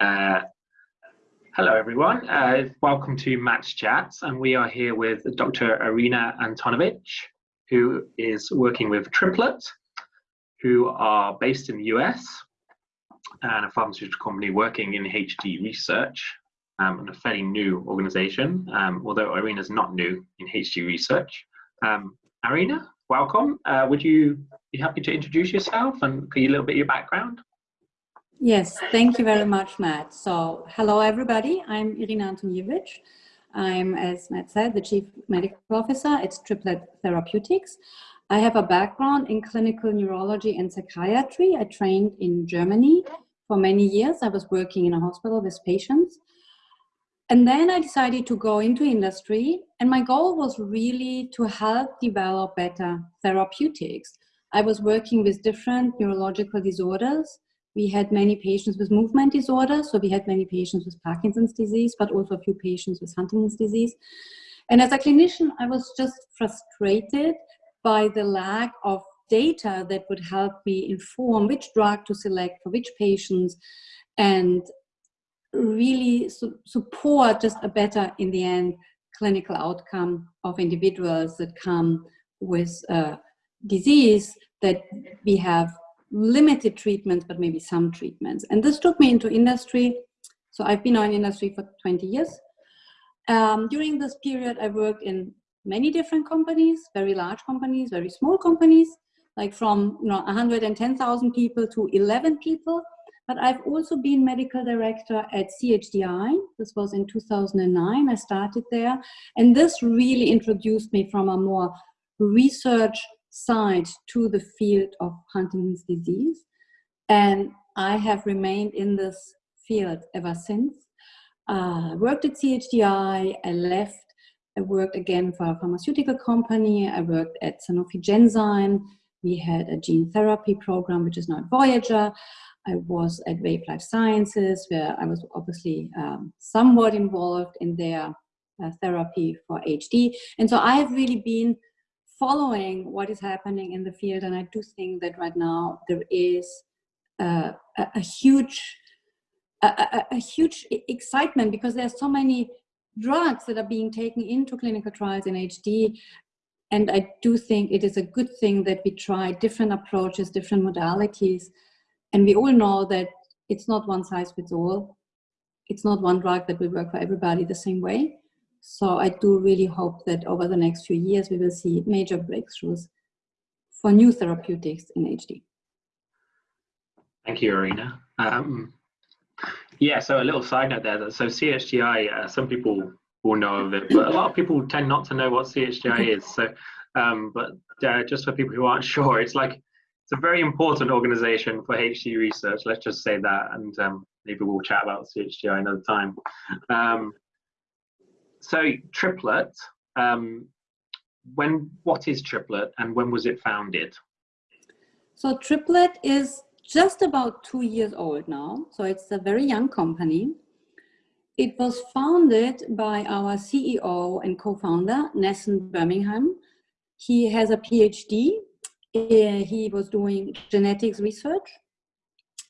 Uh, hello, everyone. Uh, welcome to Match Chats, and we are here with Dr. Irina Antonijevic, who is working with Triplet, who are based in the US, and a pharmaceutical company working in HD research, um, and a fairly new organization, um, although is not new in HD research. Um, Irina, welcome. Uh, would you be happy to introduce yourself and a little bit of your background? Yes, thank you very much, Matt. So, hello everybody. I'm Irina Antonijevic. I'm, as Matt said, the Chief Medical Officer at Triplet Therapeutics. I have a background in clinical neurology and psychiatry. I trained in Germany for many years. I was working in a hospital with patients. And then I decided to go into industry. And my goal was really to help develop better therapeutics. I was working with different neurological disorders we had many patients with movement disorders, so we had many patients with Parkinson's disease, but also a few patients with Huntington's disease. And as a clinician, I was just frustrated by the lack of data that would help me inform which drug to select for which patients and really su support just a better, in the end, clinical outcome of individuals that come with a disease that we have limited treatments, but maybe some treatments. And this took me into industry. So I've been in industry for 20 years. Um, during this period, I worked in many different companies, very large companies, very small companies, like from you know 110,000 people to 11 people. But I've also been medical director at CHDI. This was in 2009. I started there. And this really introduced me from a more research side to the field of Huntington's disease. And I have remained in this field ever since. Uh, I worked at CHDI, I left, I worked again for a pharmaceutical company, I worked at Sanofi Genzyme, we had a gene therapy program, which is now Voyager. I was at Wave Life Sciences, where I was obviously um, somewhat involved in their uh, therapy for HD. And so I have really been following what is happening in the field. And I do think that right now there is a, a, huge, a, a, huge excitement because there are so many drugs that are being taken into clinical trials in HD. And I do think it is a good thing that we try different approaches, different modalities. And we all know that it's not one size fits all. It's not one drug that will work for everybody the same way. So I do really hope that over the next few years, we will see major breakthroughs for new therapeutics in HD. Thank you, Irina. Um, yeah, so a little side note there. So CHDI, uh, some people will know of it, but a lot of people tend not to know what CHDI is. So, um, but uh, just for people who aren't sure, it's like it's a very important organization for HD research. Let's just say that, and um, maybe we'll chat about CHDI another time. Um, so triplet um, when what is triplet and when was it founded? So triplet is just about two years old now. So it's a very young company. It was founded by our ceo and co-founder Nessan Bermingham. He has a phd uh, he was doing genetics research.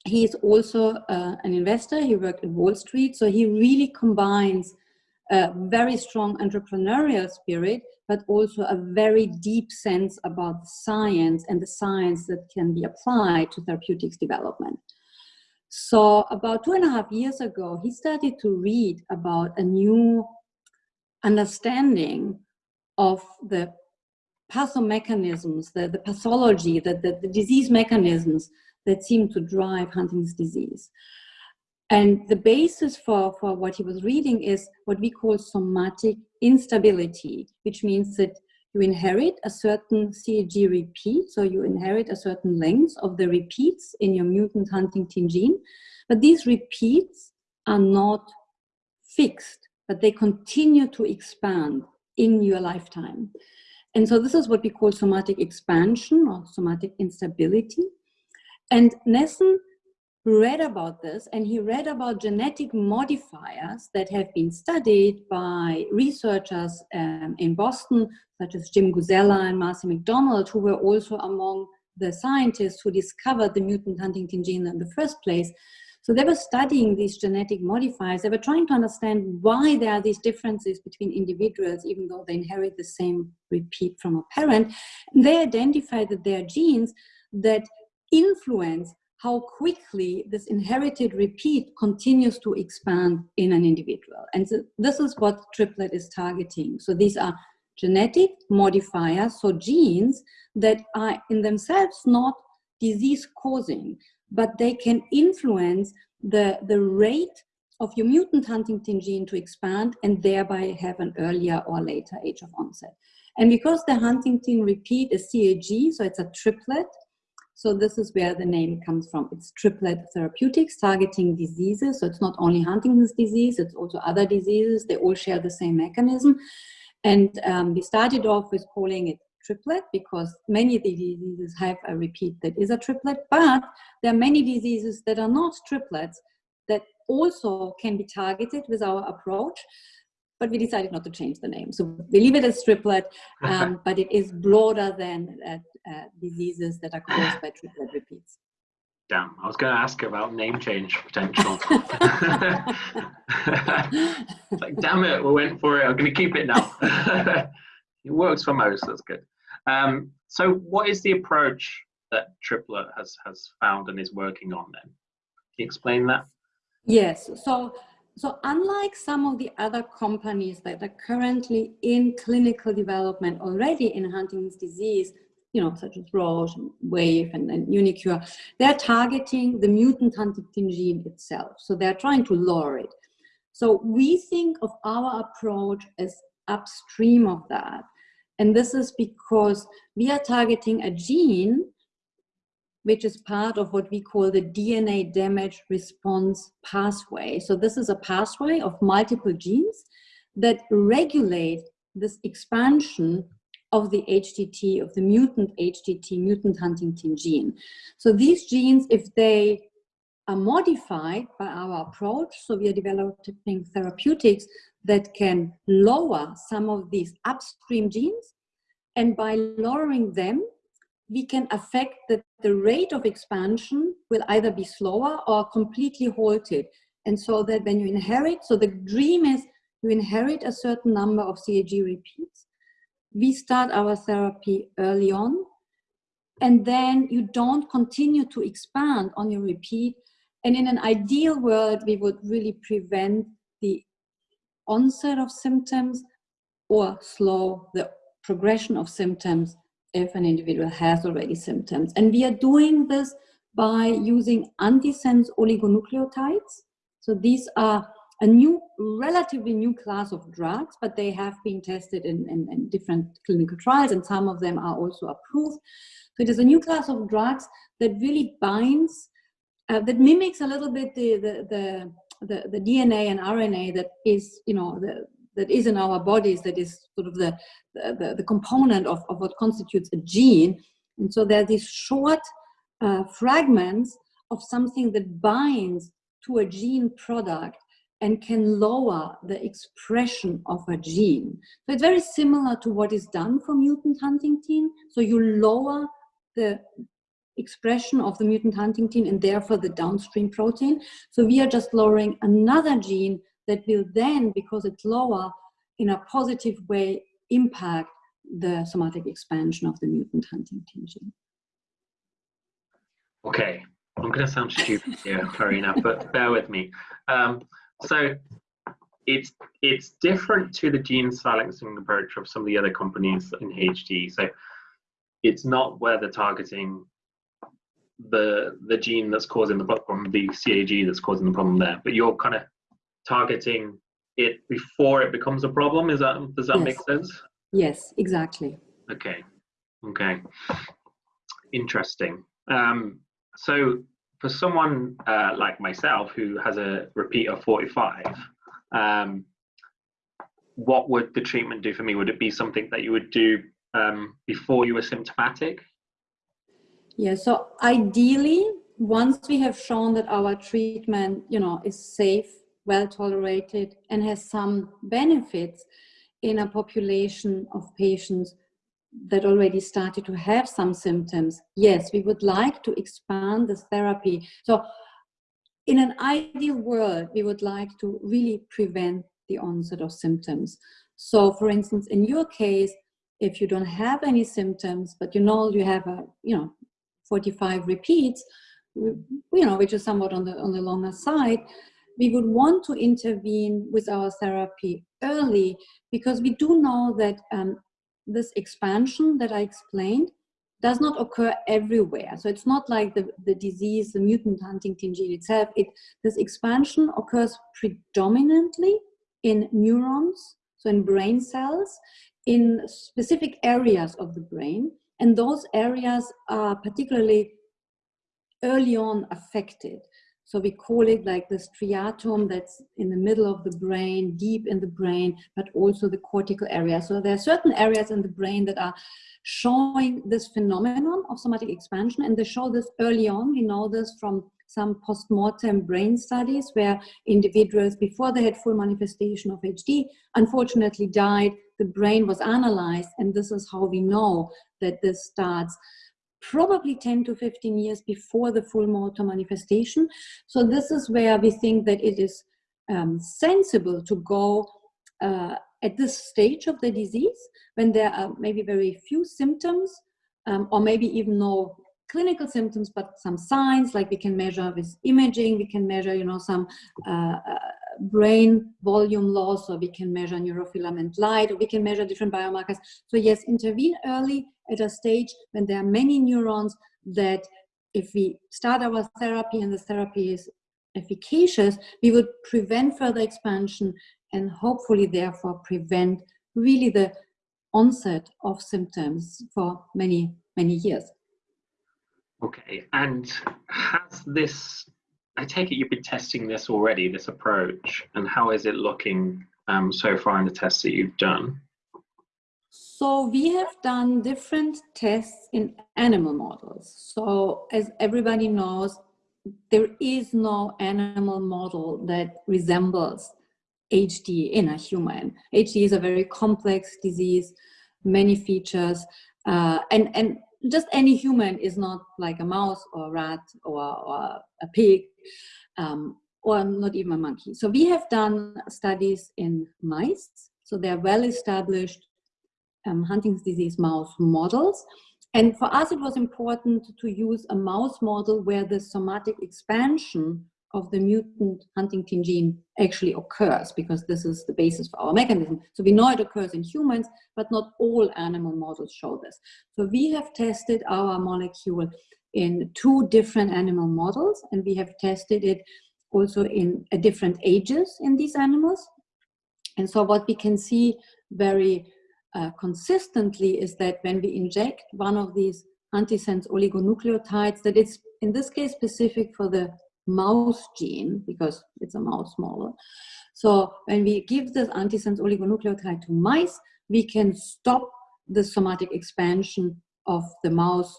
He is also uh, an investor. He worked in wall street. So he really combines a very strong entrepreneurial spirit, but also a very deep sense about science and the science that can be applied to therapeutics development. So about two and a half years ago, he started to read about a new understanding of the pathomechanisms, the, the pathology, the, the, the disease mechanisms that seem to drive Huntington's disease. And the basis for, for what he was reading is what we call somatic instability, which means that you inherit a certain CAG repeat, so you inherit a certain length of the repeats in your mutant huntingtin gene, but these repeats are not fixed, but they continue to expand in your lifetime. And so this is what we call somatic expansion or somatic instability. And Nessan read about this and he read about genetic modifiers that have been studied by researchers um, in Boston, such as Jim Gusella and Marcy MacDonald, who were also among the scientists who discovered the mutant huntingtin gene in the first place. So they were studying these genetic modifiers. They were trying to understand why there are these differences between individuals, even though they inherit the same repeat from a parent. And they identified that there are genes that influence how quickly this inherited repeat continues to expand in an individual. And so this is what triplet is targeting. So these are genetic modifiers, so genes that are in themselves not disease causing, but they can influence the, the rate of your mutant huntingtin gene to expand and thereby have an earlier or later age of onset. And because the Huntington repeat is CAG, so it's a triplet, so this is where the name comes from. It's triplet therapeutics targeting diseases. So it's not only Huntington's disease, it's also other diseases. They all share the same mechanism. And um, we started off with calling it triplet because many of the diseases have a repeat that is a triplet, but there are many diseases that are not triplets that also can be targeted with our approach but we decided not to change the name. So we leave it as triplet, um, but it is broader than uh, uh, diseases that are caused by triplet repeats. Damn, I was going to ask about name change potential. like, damn it, we went for it. I'm going to keep it now. it works for most. That's good. Um, so, what is the approach that Triplet has has found and is working on? Then, can you explain that? Yes. So, so unlike some of the other companies that are currently in clinical development already in Huntington's disease, you know, such as Roche, Wave, and, and uniQure, they're targeting the mutant huntingtin gene itself. So they're trying to lower it. So we think of our approach as upstream of that. And this is because we are targeting a gene which is part of what we call the DNA damage response pathway. So this is a pathway of multiple genes that regulate this expansion of the HTT, of the mutant HTT, mutant huntingtin gene. So these genes, if they are modified by our approach, so we are developing therapeutics that can lower some of these upstream genes, and by lowering them, we can affect that the rate of expansion will either be slower or completely halted. And so that when you inherit, so the dream is you inherit a certain number of CAG repeats. We start our therapy early on, and then you don't continue to expand on your repeat. And in an ideal world, we would really prevent the onset of symptoms or slow the progression of symptoms if an individual has already symptoms. And we are doing this by using antisense oligonucleotides. So these are a new, relatively new class of drugs, but they have been tested in, in, in different clinical trials and some of them are also approved. So it is a new class of drugs that really binds, uh, that mimics a little bit the, the, the, the, the DNA and RNA that is, you know, the, that is in our bodies that is sort of the, the, the component of, of what constitutes a gene. And so there are these short uh, fragments of something that binds to a gene product and can lower the expression of a gene. So it's very similar to what is done for mutant huntingtin. So you lower the expression of the mutant huntingtin and therefore the downstream protein. So we are just lowering another gene that will then, because it's lower, in a positive way impact the somatic expansion of the mutant huntingtin gene. Okay, I'm going to sound stupid here, Karina, but bear with me. Um, so it's it's different to the gene silencing approach of some of the other companies in HD. So it's not where they're targeting the the gene that's causing the problem, the CAG that's causing the problem there, but you're kind of targeting it before it becomes a problem. Is that does that yes. make sense? Yes, exactly. Okay. Okay. Interesting. Um, so for someone uh, like myself who has a repeat of 45, um, what would the treatment do for me? Would it be something that you would do um, before you were symptomatic? Yeah, so ideally, once we have shown that our treatment, you know, is safe well tolerated and has some benefits in a population of patients that already started to have some symptoms, yes, we would like to expand this therapy. So in an ideal world, we would like to really prevent the onset of symptoms. So for instance, in your case, if you don't have any symptoms, but you know you have a, you know, 45 repeats, you know, which is somewhat on the, on the longer side, we would want to intervene with our therapy early because we do know that um, this expansion that I explained does not occur everywhere. So it's not like the, the disease, the mutant huntingtin gene itself. It, this expansion occurs predominantly in neurons, so in brain cells, in specific areas of the brain. And those areas are particularly early on affected. So we call it like the striatum that's in the middle of the brain, deep in the brain, but also the cortical area. So there are certain areas in the brain that are showing this phenomenon of somatic expansion and they show this early on. We know this from some post-mortem brain studies where individuals, before they had full manifestation of HD, unfortunately died. The brain was analyzed and this is how we know that this starts probably 10 to 15 years before the full motor manifestation. So this is where we think that it is um, sensible to go uh, at this stage of the disease when there are maybe very few symptoms um, or maybe even no clinical symptoms but some signs like we can measure with imaging we can measure you know some uh, uh, brain volume loss or we can measure neurofilament light or we can measure different biomarkers so yes intervene early at a stage when there are many neurons that if we start our therapy and the therapy is efficacious, we would prevent further expansion and hopefully therefore prevent really the onset of symptoms for many, many years. Okay, and has this, I take it you've been testing this already, this approach, and how is it looking um, so far in the tests that you've done? So we have done different tests in animal models. So as everybody knows, there is no animal model that resembles HD in a human. HD is a very complex disease, many features, uh, and, and just any human is not like a mouse or a rat or, or a pig um, or not even a monkey. So we have done studies in mice. So they're well established um, Huntington's disease mouse models. And for us, it was important to use a mouse model where the somatic expansion of the mutant huntingtin gene actually occurs because this is the basis for our mechanism. So we know it occurs in humans, but not all animal models show this. So we have tested our molecule in two different animal models and we have tested it also in different ages in these animals. And so what we can see very uh, consistently is that when we inject one of these antisense oligonucleotides, that it's in this case specific for the mouse gene because it's a mouse model. So when we give this antisense oligonucleotide to mice, we can stop the somatic expansion of the mouse,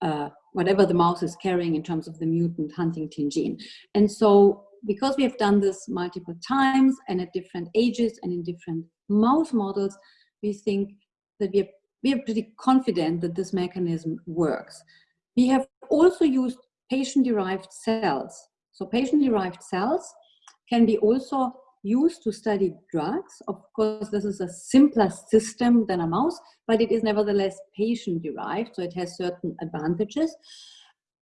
uh, whatever the mouse is carrying in terms of the mutant huntingtin gene. And so because we have done this multiple times and at different ages and in different mouse models, we think that we are, we are pretty confident that this mechanism works. We have also used patient-derived cells. So patient-derived cells can be also used to study drugs. Of course, this is a simpler system than a mouse, but it is nevertheless patient-derived, so it has certain advantages.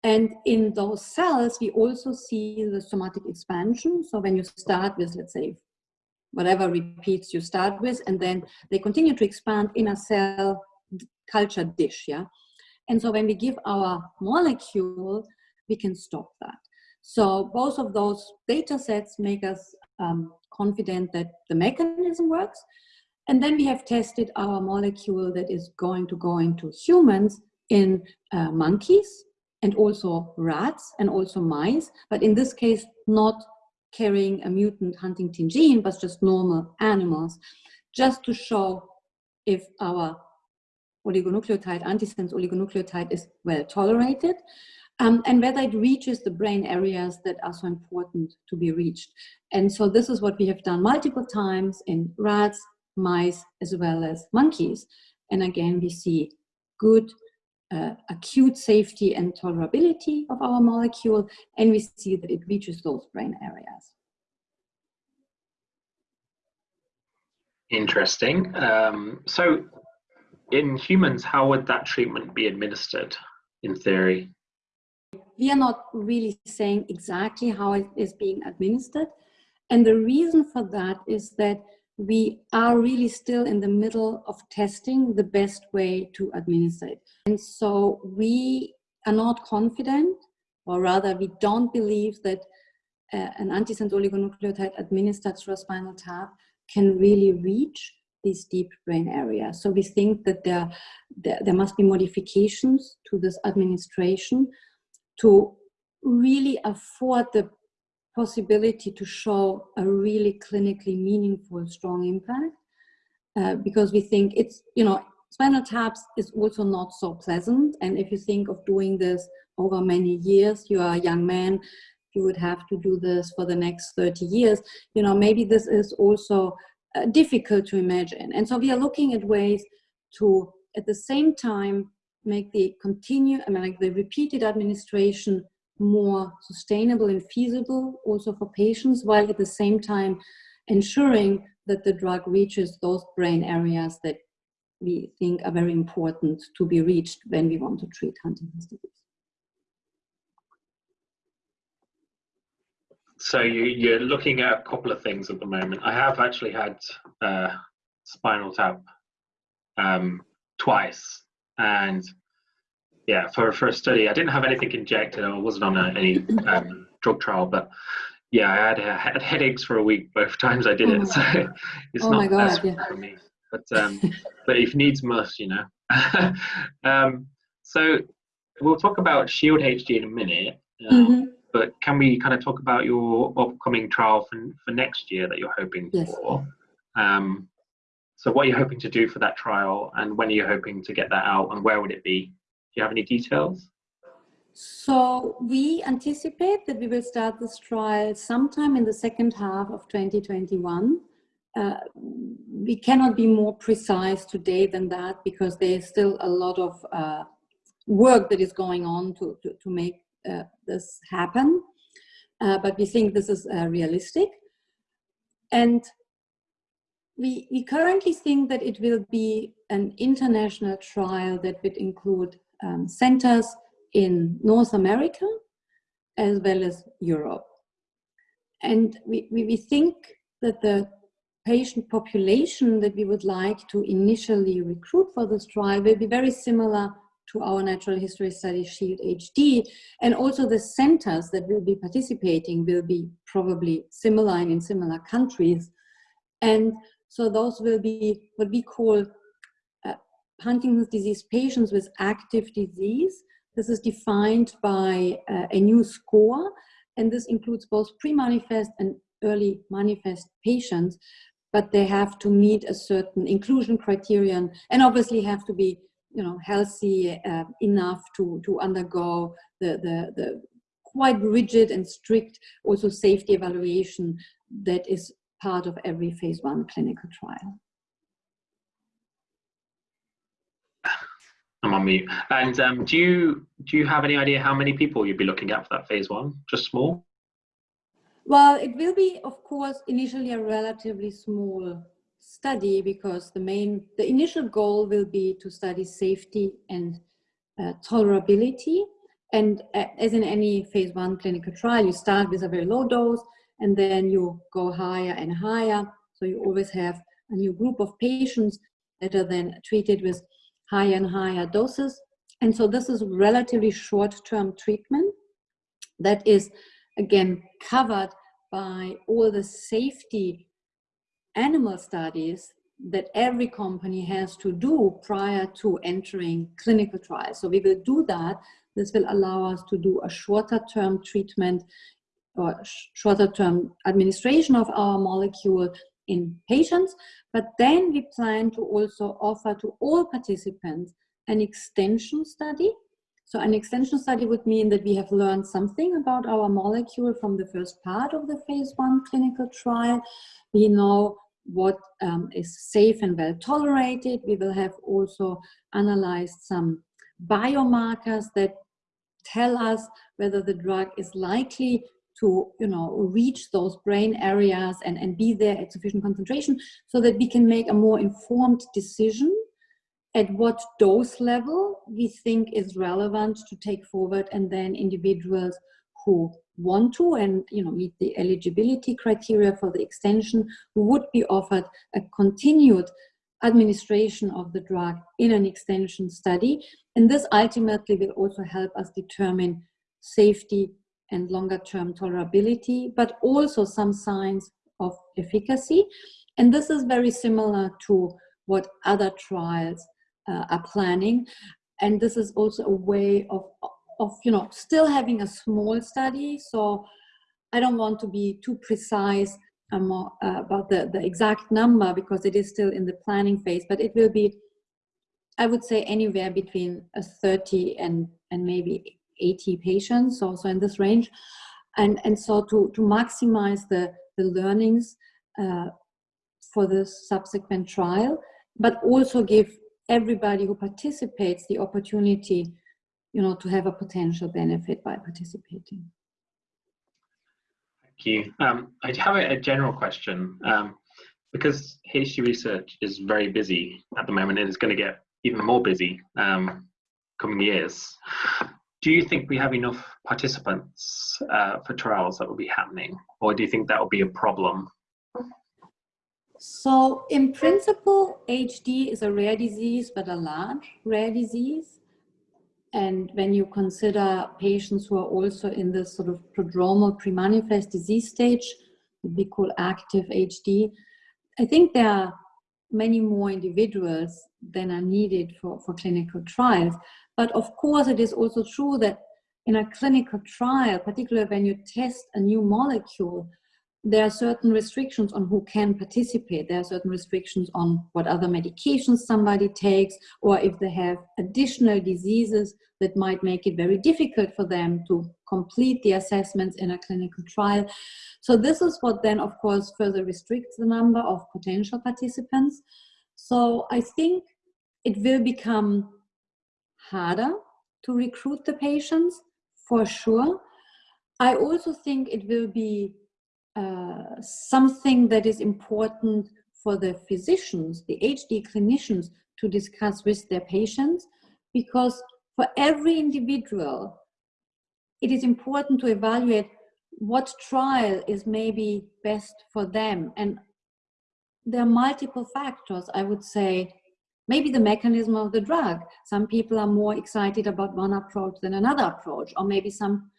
And in those cells, we also see the somatic expansion. So when you start with, let's say, whatever repeats you start with, and then they continue to expand in a cell culture dish, yeah? And so when we give our molecule, we can stop that. So both of those data sets make us um, confident that the mechanism works. And then we have tested our molecule that is going to go into humans in uh, monkeys and also rats and also mice, but in this case, not carrying a mutant huntingtin gene, but just normal animals, just to show if our oligonucleotide, antisense oligonucleotide is well tolerated, um, and whether it reaches the brain areas that are so important to be reached. And so this is what we have done multiple times in rats, mice, as well as monkeys. And again, we see good uh, acute safety and tolerability of our molecule, and we see that it reaches those brain areas. Interesting. Um, so in humans, how would that treatment be administered in theory? We are not really saying exactly how it is being administered. And the reason for that is that we are really still in the middle of testing the best way to administer it. And so we are not confident, or rather we don't believe that uh, an antisense oligonucleotide administered through a spinal tap can really reach these deep brain areas. So we think that there, there, there must be modifications to this administration to really afford the possibility to show a really clinically meaningful, strong impact. Uh, because we think it's, you know, spinal taps is also not so pleasant. And if you think of doing this over many years, you are a young man, you would have to do this for the next 30 years. You know, maybe this is also uh, difficult to imagine. And so we are looking at ways to, at the same time, make the continue, I mean, like the repeated administration more sustainable and feasible also for patients, while at the same time ensuring that the drug reaches those brain areas that we think are very important to be reached when we want to treat Huntington's disease. So you, are looking at a couple of things at the moment. I have actually had uh, spinal tap um, twice, and yeah, for, for a study, I didn't have anything injected. I wasn't on a, any um, drug trial, but yeah, I had, had headaches for a week both times I did oh it. So it's oh not God, best yeah. for me. But um, but if needs must, you know. um, so we'll talk about Shield HD in a minute. Um, mm -hmm. But can we kind of talk about your upcoming trial for, for next year that you're hoping yes. for? Um, so what are you hoping to do for that trial and when are you hoping to get that out and where would it be? Do you have any details? So we anticipate that we will start this trial sometime in the second half of 2021. Uh, we cannot be more precise today than that because there is still a lot of uh, work that is going on to, to, to make uh, this happen. Uh, but we think this is uh, realistic. And we, we currently think that it will be an international trial that would include um, centers in North America as well as Europe. And we, we, think that the patient population that we would like to initially recruit for this trial will be very similar to our natural history study SHIELD HD. And also the centers that will be participating will be probably similar and in similar countries. And so those will be what we call Huntington's disease patients with active disease. This is defined by uh, a new score, and this includes both pre-manifest and early manifest patients, but they have to meet a certain inclusion criterion and obviously have to be you know, healthy uh, enough to, to undergo the, the, the quite rigid and strict also safety evaluation that is part of every phase one clinical trial. I'm on mute. And um, do you do you have any idea how many people you'd be looking at for that phase one? Just small? Well, it will be, of course, initially a relatively small study because the main, the initial goal will be to study safety and uh, tolerability. And uh, as in any phase one clinical trial, you start with a very low dose and then you go higher and higher. So you always have a new group of patients that are then treated with higher and higher doses. And so this is relatively short-term treatment that is, again, covered by all the safety animal studies that every company has to do prior to entering clinical trials. So we will do that. This will allow us to do a shorter term treatment or shorter term administration of our molecule in patients, but then we plan to also offer to all participants an extension study. So an extension study would mean that we have learned something about our molecule from the first part of the phase one clinical trial. We know what um, is safe and well tolerated. We will have also analyzed some biomarkers that tell us whether the drug is likely to you know reach those brain areas and, and be there at sufficient concentration so that we can make a more informed decision at what dose level we think is relevant to take forward and then individuals who want to and you know meet the eligibility criteria for the extension would be offered a continued administration of the drug in an extension study. And this ultimately will also help us determine safety and longer term tolerability but also some signs of efficacy and this is very similar to what other trials uh, are planning. And this is also a way of, of, you know, still having a small study. So I don't want to be too precise um, uh, about the, the exact number because it is still in the planning phase, but it will be, I would say anywhere between a 30 and, and maybe 80 patients, also in this range. And, and so to, to maximize the, the learnings uh, for the subsequent trial, but also give everybody who participates the opportunity, you know, to have a potential benefit by participating. Thank you. Um, I have a, a general question. Um, because HD research is very busy at the moment and it's going to get even more busy um, coming years. Do you think we have enough participants uh, for trials that will be happening, or do you think that will be a problem so in principle, HD is a rare disease, but a large rare disease. And when you consider patients who are also in this sort of prodromal pre-manifest disease stage, we call active HD, I think there are many more individuals than are needed for, for clinical trials. But of course, it is also true that in a clinical trial, particularly when you test a new molecule, there are certain restrictions on who can participate. There are certain restrictions on what other medications somebody takes, or if they have additional diseases that might make it very difficult for them to complete the assessments in a clinical trial. So this is what then, of course, further restricts the number of potential participants. So I think it will become harder to recruit the patients, for sure. I also think it will be uh, something that is important for the physicians, the HD clinicians, to discuss with their patients, because for every individual, it is important to evaluate what trial is maybe best for them. And there are multiple factors, I would say, maybe the mechanism of the drug. Some people are more excited about one approach than another approach, or maybe some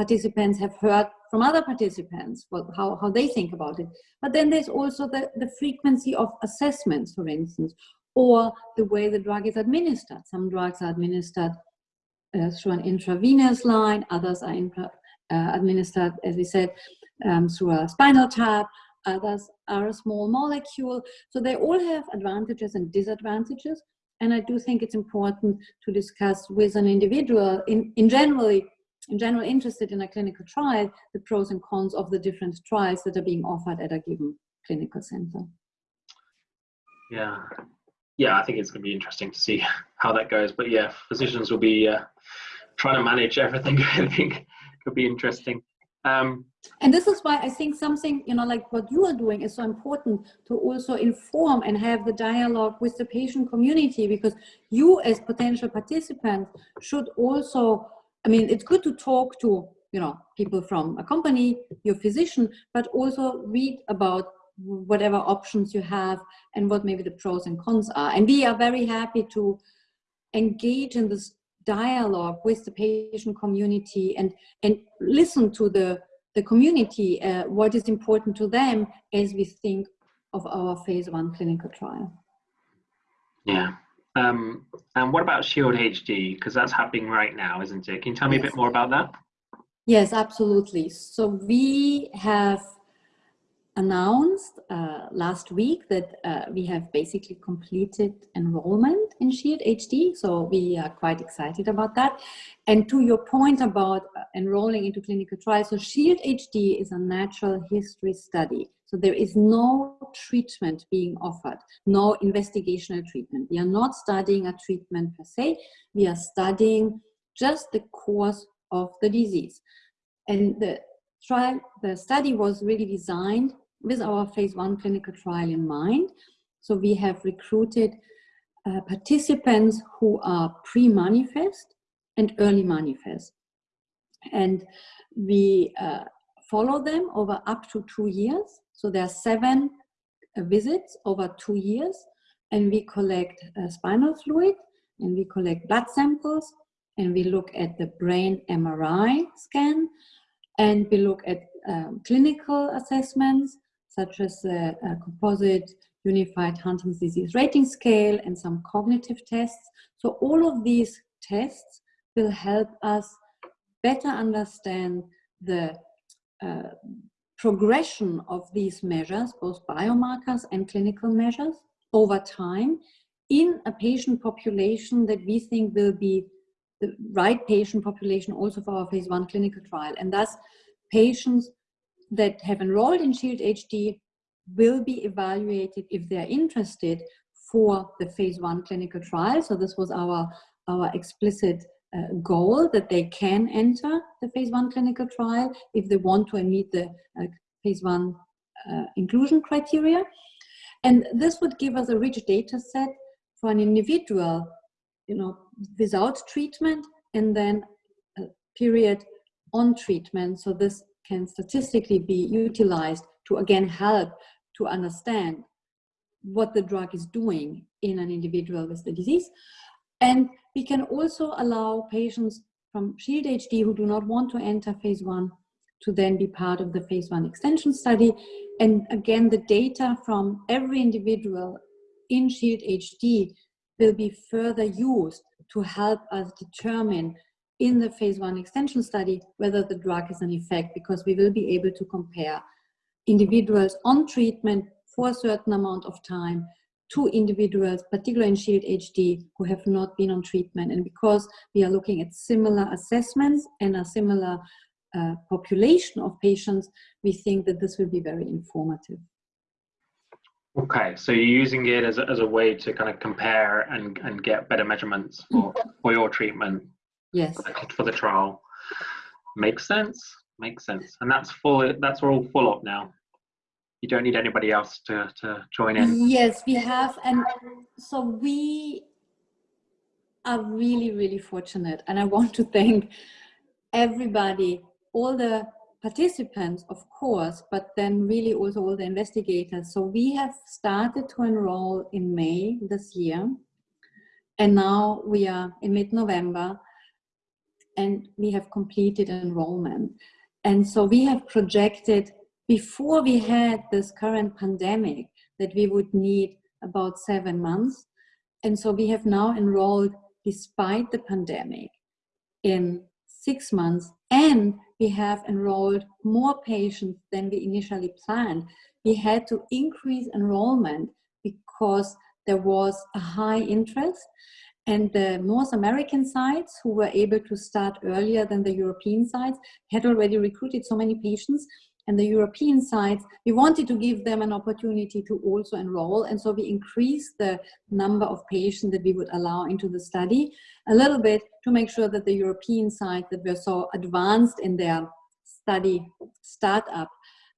participants have heard from other participants, what, how, how they think about it. But then there's also the, the frequency of assessments, for instance, or the way the drug is administered. Some drugs are administered uh, through an intravenous line, others are uh, administered, as we said, um, through a spinal tap, others are a small molecule. So they all have advantages and disadvantages. And I do think it's important to discuss with an individual in, in generally in general interested in a clinical trial, the pros and cons of the different trials that are being offered at a given clinical center. Yeah, yeah, I think it's going to be interesting to see how that goes. But yeah, physicians will be uh, trying to manage everything. I think could be interesting. Um, and this is why I think something, you know, like what you are doing is so important to also inform and have the dialogue with the patient community because you as potential participants should also I mean, it's good to talk to, you know, people from a company, your physician, but also read about whatever options you have and what maybe the pros and cons are. And we are very happy to engage in this dialogue with the patient community and, and listen to the, the community, uh, what is important to them as we think of our phase one clinical trial. Yeah, um, and what about Shield HD? Because that's happening right now, isn't it? Can you tell me yes. a bit more about that? Yes, absolutely. So we have announced uh, last week that uh, we have basically completed enrollment in SHIELD HD. So we are quite excited about that. And to your point about uh, enrolling into clinical trials, so SHIELD HD is a natural history study. So there is no treatment being offered, no investigational treatment. We are not studying a treatment per se, we are studying just the course of the disease. And the trial, the study was really designed with our phase one clinical trial in mind. So we have recruited uh, participants who are pre-manifest and early manifest. And we uh, follow them over up to two years. So there are seven uh, visits over two years and we collect uh, spinal fluid and we collect blood samples and we look at the brain MRI scan and we look at um, clinical assessments such as the uh, composite unified Huntington's disease rating scale and some cognitive tests. So all of these tests will help us better understand the uh, progression of these measures, both biomarkers and clinical measures over time in a patient population that we think will be the right patient population also for our phase one clinical trial. And thus patients that have enrolled in SHIELD HD will be evaluated if they're interested for the phase one clinical trial. So this was our, our explicit uh, goal that they can enter the phase one clinical trial if they want to meet the uh, phase one uh, inclusion criteria. And this would give us a rich data set for an individual, you know, without treatment and then a period on treatment. So this can statistically be utilized to again help to understand what the drug is doing in an individual with the disease. And we can also allow patients from SHIELD HD who do not want to enter phase one to then be part of the phase one extension study. And again, the data from every individual in SHIELD HD will be further used to help us determine in the phase one extension study whether the drug has an effect because we will be able to compare individuals on treatment for a certain amount of time to individuals, particularly in SHIELD HD, who have not been on treatment. And because we are looking at similar assessments and a similar uh, population of patients, we think that this will be very informative. Okay, so you're using it as a, as a way to kind of compare and, and get better measurements for, for your treatment. Yes. For the, trial. Makes sense. Makes sense. And that's full. That's all full up now. You don't need anybody else to to join in. Yes, we have, and so we are really really fortunate, and I want to thank everybody, all the participants, of course, but then really also all the investigators. So we have started to enroll in May this year, and now we are in mid-November, and we have completed enrollment. And so we have projected before we had this current pandemic that we would need about seven months. And so we have now enrolled despite the pandemic in six months and we have enrolled more patients than we initially planned. We had to increase enrollment because there was a high interest and the North American sites who were able to start earlier than the European sites had already recruited so many patients and the European sites, we wanted to give them an opportunity to also enroll. And so we increased the number of patients that we would allow into the study a little bit to make sure that the European sites that were so advanced in their study startup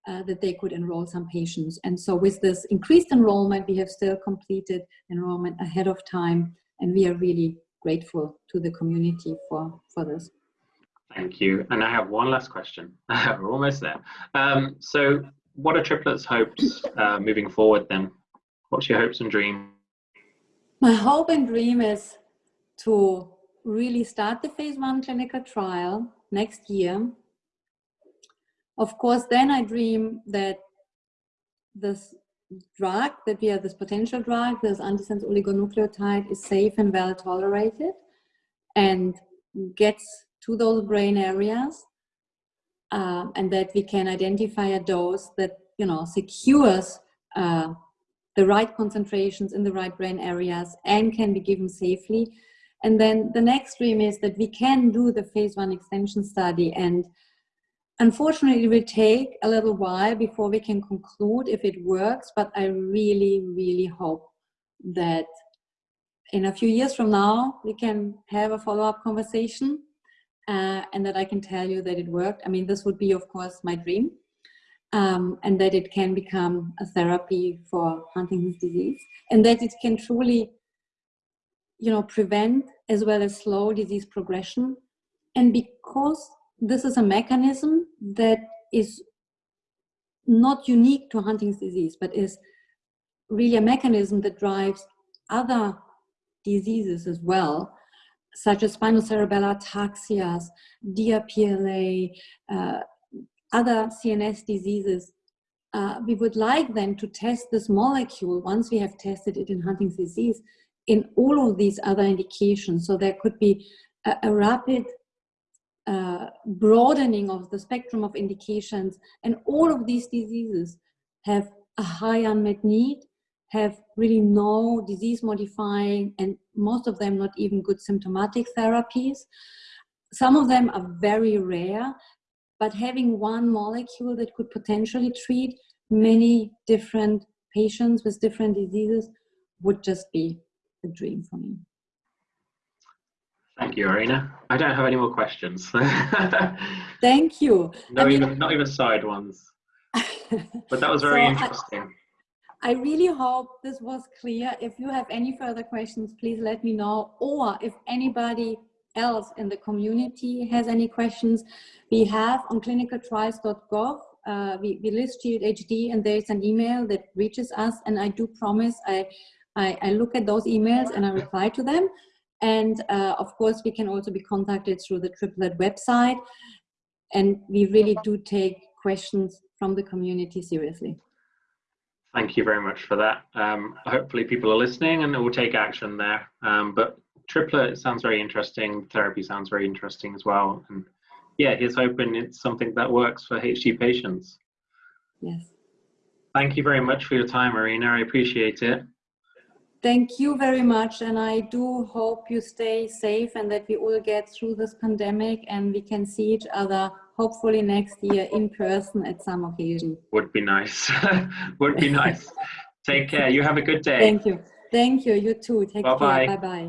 uh, that they could enroll some patients. And so with this increased enrollment, we have still completed enrollment ahead of time and we are really grateful to the community for, for this. Thank you. And I have one last question. We're almost there. Um, so what are triplets hopes uh, moving forward then? What's your hopes and dream? My hope and dream is to really start the phase one clinical trial next year. Of course, then I dream that this drug, that we have this potential drug, this antisense oligonucleotide is safe and well tolerated and gets to those brain areas uh, and that we can identify a dose that, you know, secures uh, the right concentrations in the right brain areas and can be given safely. And then the next dream is that we can do the phase one extension study and unfortunately, it will take a little while before we can conclude if it works, but I really, really hope that in a few years from now, we can have a follow-up conversation uh, and that I can tell you that it worked. I mean, this would be, of course, my dream. Um, and that it can become a therapy for Huntington's disease and that it can truly, you know, prevent as well as slow disease progression. And because this is a mechanism that is not unique to Huntington's disease, but is really a mechanism that drives other diseases as well, such as spinocerebellar ataxias, DRPLA, uh, other CNS diseases. Uh, we would like then to test this molecule once we have tested it in Huntington's disease in all of these other indications. So there could be a, a rapid uh, broadening of the spectrum of indications and all of these diseases have a high unmet need have really no disease modifying and most of them not even good symptomatic therapies. Some of them are very rare, but having one molecule that could potentially treat many different patients with different diseases would just be a dream for me. Thank you, Irina. I don't have any more questions. Thank you. No, even, not even side ones. But that was very so interesting. I, I really hope this was clear. If you have any further questions, please let me know. Or if anybody else in the community has any questions, we have on clinicaltrials.gov, uh, we, we list Shield HD and there's an email that reaches us and I do promise I, I, I look at those emails and I reply to them. And uh, of course, we can also be contacted through the Triplet website. And we really do take questions from the community seriously. Thank you very much for that. Um, hopefully people are listening and will take action there. Um, but triplet sounds very interesting. Therapy sounds very interesting as well. And yeah, here's hoping it's something that works for HD patients. Yes. Thank you very much for your time, Irina. I appreciate it. Thank you very much. And I do hope you stay safe and that we all get through this pandemic and we can see each other hopefully next year in person at some occasion. Would be nice. Would be nice. Take care. You have a good day. Thank you. Thank you. You too. Take bye -bye. care. Bye-bye.